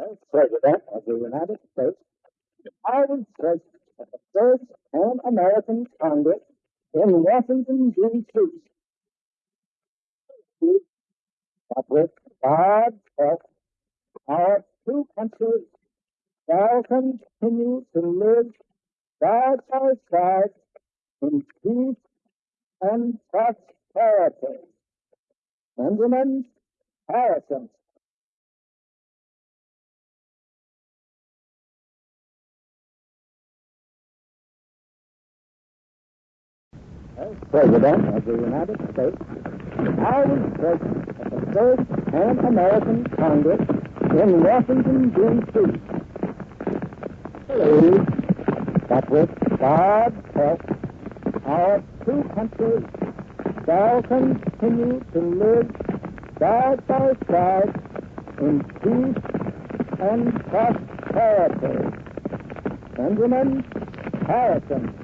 As President of the United States, present at the first American Congress in Washington, D.C. That with God's help, our two countries shall continue to live side by side in peace and prosperity. Benjamin Harrison. As President of the United States, I was present at the first Pan American Congress in Washington, D.C. Believe that with God's help, our two countries shall continue to live side by side in peace and prosperity. Benjamin Harrison.